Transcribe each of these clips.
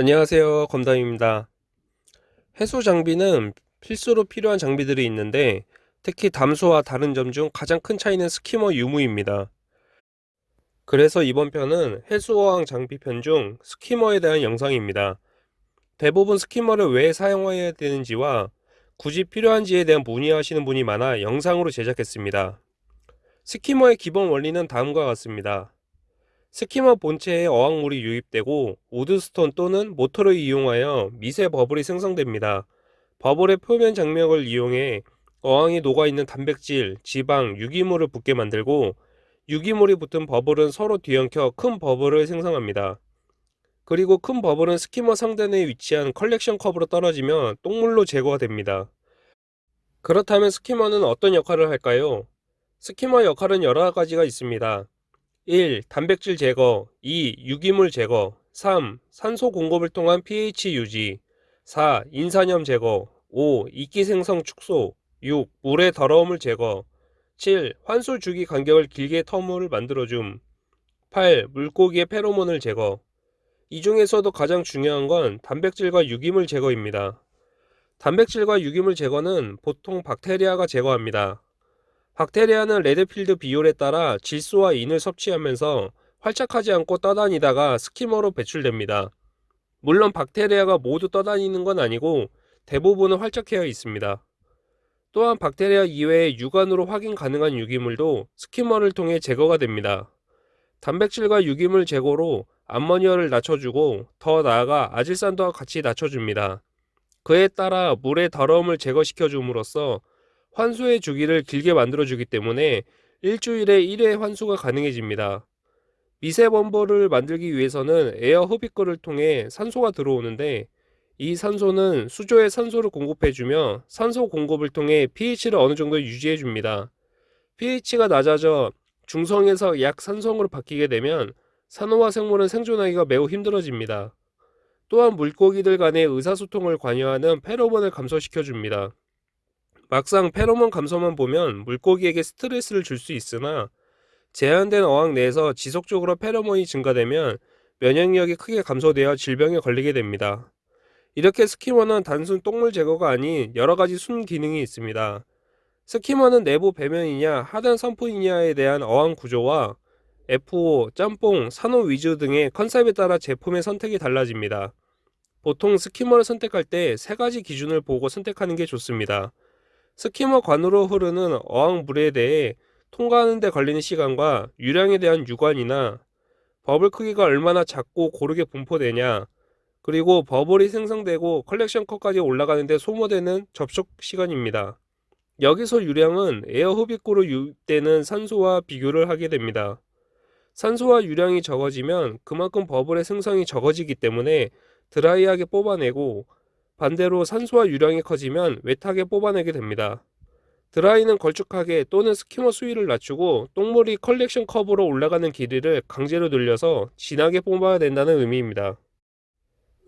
안녕하세요. 검담입니다. 해수 장비는 필수로 필요한 장비들이 있는데 특히 담수와 다른 점 중 가장 큰 차이는 스키머 유무입니다. 그래서 이번 편은 해수어항 장비 편 중 스키머에 대한 영상입니다. 대부분 스키머를 왜 사용해야 되는지와 굳이 필요한지에 대한 문의하시는 분이 많아 영상으로 제작했습니다. 스키머의 기본 원리는 다음과 같습니다. skimmer 본체에 어항물이 유입되고 wood stone 또는 모터를 이용하여 미세 버블이 생성됩니다. 버블의 표면 장력을 이용해 어항에 녹아있는 단백질, 지방, 유기물을 붙게 만들고 유기물이 붙은 버블은 서로 뒤엉켜 큰 버블을 생성합니다. 그리고 큰 버블은 skimmer 상단에 위치한 컬렉션 컵으로 떨어지며 똥물로 제거가 됩니다. 그렇다면 skimmer는 어떤 역할을 할까요? 스키머 역할은 여러 가지가 있습니다. 1. 단백질 제거 2. 유기물 제거 3. 산소 공급을 통한 pH 유지 4. 인산염 제거 5. 이끼 생성 축소 6. 물의 더러움을 제거 7. 환수 주기 간격을 길게 터무를 만들어줌 8. 물고기의 페로몬을 제거 이 중에서도 가장 중요한 건 단백질과 유기물 제거입니다. 단백질과 유기물 제거는 보통 박테리아가 제거합니다. 박테리아는 레드필드 비율에 따라 질소와 인을 섭취하면서 활착하지 않고 떠다니다가 skimmer로 배출됩니다. 물론 박테리아가 모두 떠다니는 건 아니고 대부분은 활착되어 있습니다. 또한 박테리아 이외의 육안으로 확인 가능한 유기물도 skimmer를 통해 제거가 됩니다. 단백질과 유기물 제거로 암모니아를 낮춰주고 더 나아가 아질산도와 같이 낮춰줍니다. 그에 따라 물의 더러움을 제거시켜 줌으로써 환수의 주기를 길게 만들어주기 때문에 일주일에 1회 환수가 가능해집니다. 미세범버를 만들기 위해서는 에어 흡입구를 통해 산소가 들어오는데 이 산소는 수조에 산소를 공급해주며 산소 공급을 통해 pH를 어느 정도 유지해줍니다. pH가 낮아져 중성에서 약산성으로 바뀌게 되면 산호와 생물은 생존하기가 매우 힘들어집니다. 또한 물고기들 간의 의사소통을 관여하는 페로몬을 감소시켜줍니다. 막상 페로몬 감소만 보면 물고기에게 스트레스를 줄 수 있으나 제한된 어항 내에서 지속적으로 페로몬이 증가되면 면역력이 크게 감소되어 질병에 걸리게 됩니다. 이렇게 스키머는 단순 똥물 제거가 아닌 여러 가지 순 기능이 있습니다. 스키머는 내부 배면이냐 하단 선풍이냐에 대한 어항 구조와 FO, 짬뽕, 산호 위주 등의 컨셉에 따라 제품의 선택이 달라집니다. 보통 skimmer를 선택할 때 세 가지 기준을 보고 선택하는 게 좋습니다. skimmer 관으로 흐르는 어항물에 대해 통과하는 데 걸리는 시간과 유량에 대한 유관이나 버블 크기가 얼마나 작고 고르게 분포되냐 그리고 bubble이 생성되고 collection cup까지 올라가는데 소모되는 접촉 시간입니다. 여기서 유량은 에어 흡입구로 유입되는 산소와 비교를 하게 됩니다. 산소와 유량이 적어지면 그만큼 bubble의 생성이 적어지기 때문에 dry하게 뽑아내고 반대로 산소와 유량이 커지면 wet하게 뽑아내게 됩니다. dry는 걸쭉하게 또는 skimmer 수위를 낮추고 똥물이 collection cup으로 올라가는 길이를 강제로 늘려서 진하게 뽑아야 된다는 의미입니다.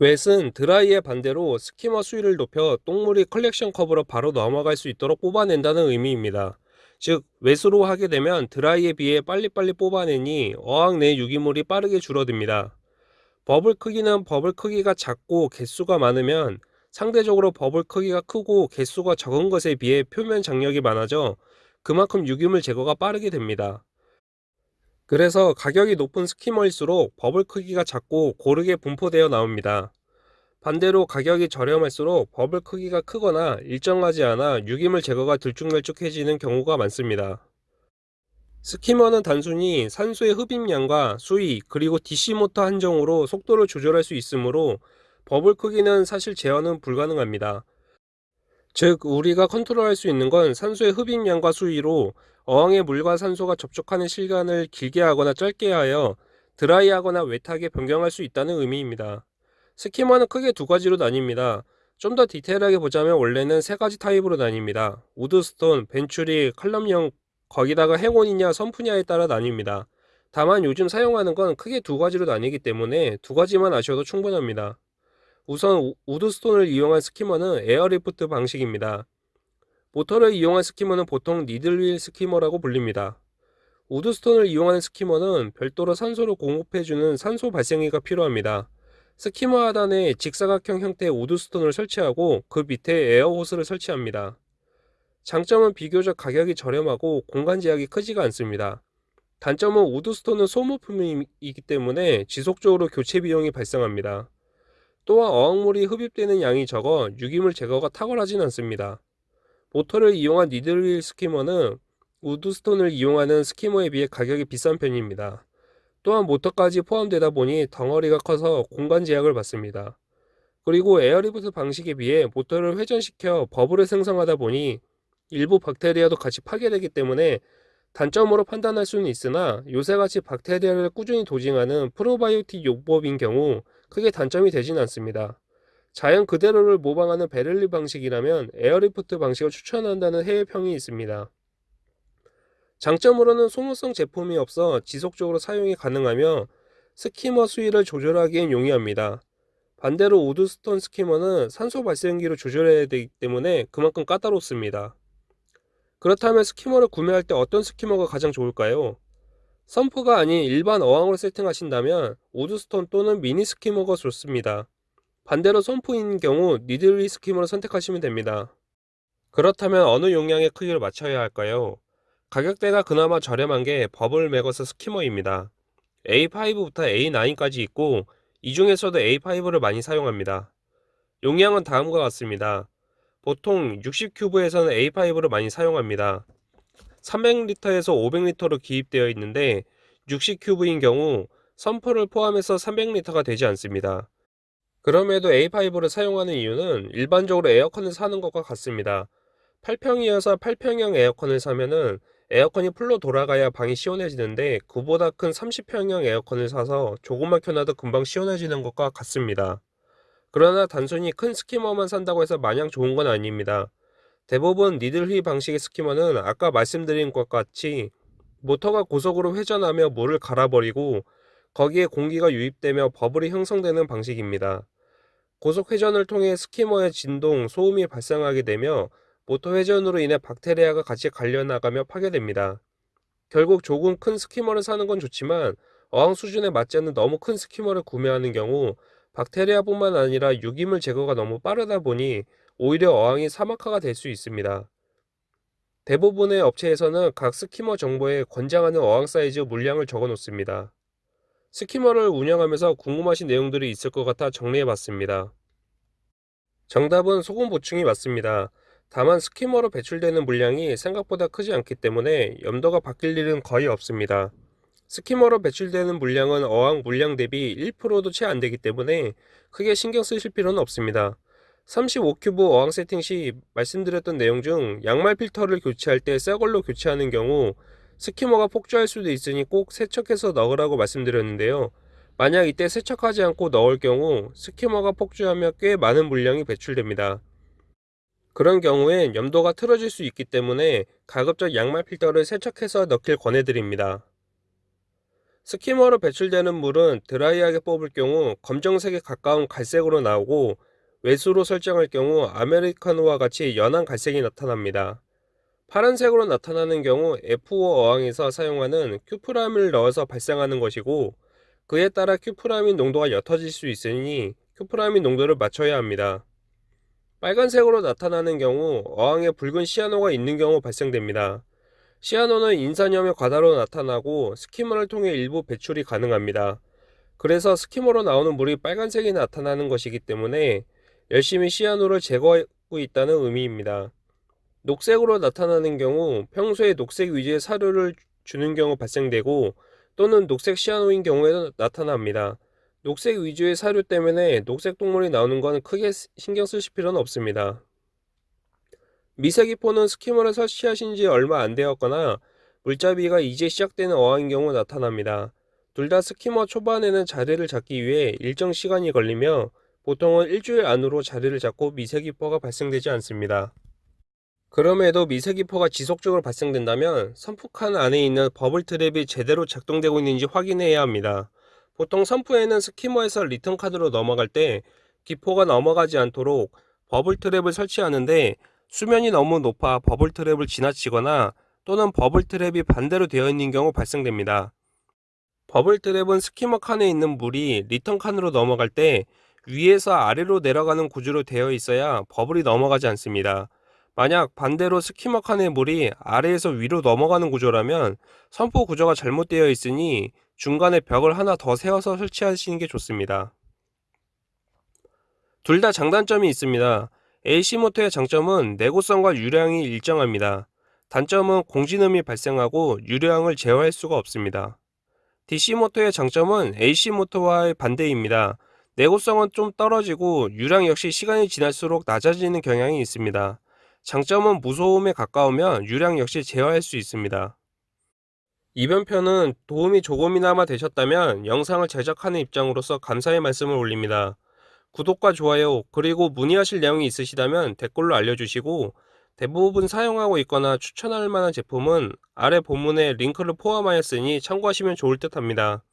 wet는 dry의 반대로 skimmer 수위를 높여 똥물이 collection cup으로 바로 넘어갈 수 있도록 뽑아낸다는 의미입니다. 즉, wet로 하게 되면 dry에 비해 빨리빨리 뽑아내니 어항 내 유기물이 빠르게 줄어듭니다. 버블 크기는 버블 크기가 작고 개수가 많으면 상대적으로 버블 크기가 크고 개수가 적은 것에 비해 표면 장력이 많아져 그만큼 유기물 제거가 빠르게 됩니다. 그래서 가격이 높은 skimmer일수록 bubble 크기가 작고 고르게 분포되어 나옵니다. 반대로 가격이 저렴할수록 버블 크기가 크거나 일정하지 않아 유기물 제거가 들쭉날쭉해지는 경우가 많습니다. skimmer는 단순히 산소의 흡입량과 수위 그리고 DC 모터 한정으로 속도를 조절할 수 있으므로 버블 크기는 사실 제어는 불가능합니다. 즉 우리가 컨트롤할 수 있는 건 산소의 흡입량과 수위로 어항의 물과 산소가 접촉하는 시간을 길게 하거나 짧게 하여 dry하거나 wet하게 변경할 수 있다는 의미입니다. skimmer는 크게 두 가지로 나뉩니다. 좀 더 디테일하게 보자면 원래는 세 가지 타입으로 나뉩니다. 우드스톤, 벤츄리, 칼럼형, 거기다가 hang-on이냐 sump냐에 따라 나뉩니다. 다만 요즘 사용하는 건 크게 두 가지로 나뉘기 때문에 두 가지만 아셔도 충분합니다. 우선 wood stone을 이용한 skimmer는 airlift 방식입니다. 모터를 이용한 skimmer는 보통 needle wheel skimmer라고 불립니다. wood stone을 이용하는 skimmer는 별도로 산소를 공급해주는 산소 발생기가 필요합니다. skimmer 하단에 직사각형 형태의 wood stone을 설치하고 그 밑에 air hose를 설치합니다. 장점은 비교적 가격이 저렴하고 공간 제약이 크지가 않습니다. 단점은 우드스톤은 소모품이기 때문에 지속적으로 교체 비용이 발생합니다. 또한 어항물이 흡입되는 양이 적어 유기물 제거가 탁월하진 않습니다. 모터를 이용한 니들릴 스키머는 우드스톤을 이용하는 스키머에 비해 가격이 비싼 편입니다. 또한 모터까지 포함되다 보니 덩어리가 커서 공간 제약을 받습니다. 그리고 airlift 방식에 비해 모터를 회전시켜 bubble을 생성하다 보니 일부 박테리아도 같이 파괴되기 때문에 단점으로 판단할 수는 있으나 요새같이 박테리아를 꾸준히 dosing하는 probiotic 요법인 경우 크게 단점이 되진 않습니다. 자연 그대로를 모방하는 베를린 방식이라면 airlift 방식을 추천한다는 해외 평이 있습니다. 장점으로는 소모성 제품이 없어 지속적으로 사용이 가능하며 skimmer 수위를 조절하기엔 용이합니다. 반대로 wood stone skimmer는 산소 발생기로 조절해야 되기 때문에 그만큼 까다롭습니다. 그렇다면 skimmer를 구매할 때 어떤 skimmer가 가장 좋을까요? sump가 아닌 일반 어항으로 세팅하신다면 wood stone 또는 미니 skimmer가 좋습니다. 반대로 sump인 경우 needle wheel skimmer를 선택하시면 됩니다. 그렇다면 어느 용량의 크기를 맞춰야 할까요? 가격대가 그나마 저렴한 게 버블 메거스 스키머입니다. A5부터 A9까지 있고 이 중에서도 A5를 많이 사용합니다. 용량은 다음과 같습니다. 보통 60큐브에서는 A5를 많이 사용합니다. 300리터에서 500리터로 기입되어 있는데 60큐브인 경우 선프를 포함해서 300리터가 되지 않습니다. 그럼에도 A5를 사용하는 이유는 일반적으로 에어컨을 사는 것과 같습니다. 8평이어서 8평형 에어컨을 사면은 에어컨이 풀로 돌아가야 방이 시원해지는데 그보다 큰 30평형 에어컨을 사서 조금만 켜놔도 금방 시원해지는 것과 같습니다. 그러나 단순히 큰 스키머만 산다고 해서 마냥 좋은 건 아닙니다. 대부분 니들휘 방식의 스키머는 아까 말씀드린 것 같이 모터가 고속으로 회전하며 물을 갈아버리고 거기에 공기가 유입되며 버블이 형성되는 방식입니다. 고속 회전을 통해 skimmer의 진동, 소음이 발생하게 되며 모터 회전으로 인해 박테리아가 같이 갈려나가며 파괴됩니다. 결국 조금 큰 skimmer를 사는 건 좋지만 어항 수준에 맞지 않는 너무 큰 skimmer를 구매하는 경우 박테리아뿐만 아니라 유기물 제거가 너무 빠르다 보니 오히려 어항이 사막화가 될 수 있습니다. 대부분의 업체에서는 각 skimmer 정보에 권장하는 어항 사이즈 물량을 적어 놓습니다. skimmer를 운영하면서 궁금하신 내용들이 있을 것 같아 정리해 봤습니다. 정답은 소금 보충이 맞습니다. 다만 skimmer로 배출되는 물량이 생각보다 크지 않기 때문에 염도가 바뀔 일은 거의 없습니다. skimmer로 배출되는 물량은 어항 물량 대비 1%도 채 안 되기 때문에 크게 신경 쓰실 필요는 없습니다. 35cube 어항 세팅 시 말씀드렸던 내용 중 양말 필터를 교체할 때 새 걸로 교체하는 경우 스키머가 폭주할 수도 있으니 꼭 세척해서 넣으라고 말씀드렸는데요. 만약 이때 세척하지 않고 넣을 경우 스키머가 폭주하며 꽤 많은 물량이 배출됩니다. 그런 경우엔 염도가 틀어질 수 있기 때문에 가급적 양말 필터를 세척해서 넣길 권해드립니다. 스키머로 배출되는 물은 드라이하게 뽑을 경우 검정색에 가까운 갈색으로 나오고 외수로 설정할 경우 아메리카노와 같이 연한 갈색이 나타납니다. 파란색으로 나타나는 경우 F5 어항에서 사용하는 큐프람을 넣어서 발생하는 것이고 그에 따라 큐프라민 농도가 옅어질 수 있으니 큐프라민 농도를 맞춰야 합니다. 빨간색으로 나타나는 경우 어항에 붉은 시아노가 있는 경우 발생됩니다. 시아노는 인산염의 과다로 나타나고 스키머를 통해 일부 배출이 가능합니다. 그래서 스키머로 나오는 물이 빨간색이 나타나는 것이기 때문에 열심히 시아노를 제거하고 있다는 의미입니다. 녹색으로 나타나는 경우 평소에 녹색 위주의 사료를 주는 경우 발생되고 또는 녹색 시아노인 경우에도 나타납니다. 녹색 위주의 사료 때문에 녹색 동물이 나오는 건 크게 신경 쓰실 필요는 없습니다. 미세기포는 스키머를 설치하신 지 얼마 안 되었거나 물잡이가 이제 시작되는 어항인 경우 나타납니다. 둘 다 스키머 초반에는 자리를 잡기 위해 일정 시간이 걸리며 보통은 일주일 안으로 자리를 잡고 미세기포가 발생되지 않습니다. 그럼에도 미세기포가 지속적으로 발생된다면 sump칸 안에 있는 bubble trap이 제대로 작동되고 있는지 확인해야 합니다. 보통 sump에는 skimmer에서 return 칸으로 넘어갈 때 기포가 넘어가지 않도록 bubble trap을 설치하는데 수면이 너무 높아 bubble trap을 지나치거나 또는 bubble trap이 반대로 되어 있는 경우 발생됩니다. bubble trap은 skimmer 칸에 있는 물이 return 칸으로 넘어갈 때 위에서 아래로 내려가는 구조로 되어 있어야 bubble이 넘어가지 않습니다. 만약 반대로 skimmer 칸의 물이 아래에서 위로 넘어가는 구조라면 sump 구조가 잘못되어 있으니 중간에 벽을 하나 더 세워서 설치하시는 게 좋습니다. 둘 다 장단점이 있습니다. AC 모터의 장점은 내구성과 유량이 일정합니다. 단점은 공진음이 발생하고 유량을 제어할 수가 없습니다. DC 모터의 장점은 AC 모터와의 반대입니다. 내구성은 좀 떨어지고 유량 역시 시간이 지날수록 낮아지는 경향이 있습니다. 장점은 무소음에 가까우면 유량 역시 제어할 수 있습니다. 이번 편은 도움이 조금이나마 되셨다면 영상을 제작하는 입장으로서 감사의 말씀을 올립니다. 구독과 좋아요 그리고 문의하실 내용이 있으시다면 댓글로 알려주시고 대부분 사용하고 있거나 추천할 만한 제품은 아래 본문에 링크를 포함하였으니 참고하시면 좋을 듯 합니다.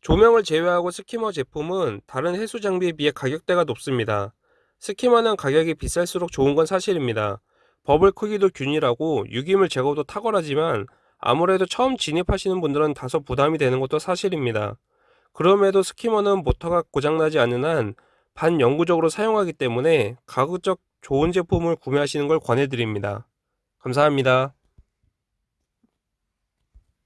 조명을 제외하고 스키머 제품은 다른 해수 장비에 비해 가격대가 높습니다. 스키머는 가격이 비쌀수록 좋은 건 사실입니다. 버블 크기도 균일하고 유기물 제거도 탁월하지만 아무래도 처음 진입하시는 분들은 다소 부담이 되는 것도 사실입니다. 그럼에도 스키머는 모터가 고장나지 않는 한 반영구적으로 사용하기 때문에 가급적 좋은 제품을 구매하시는 걸 권해드립니다. 감사합니다.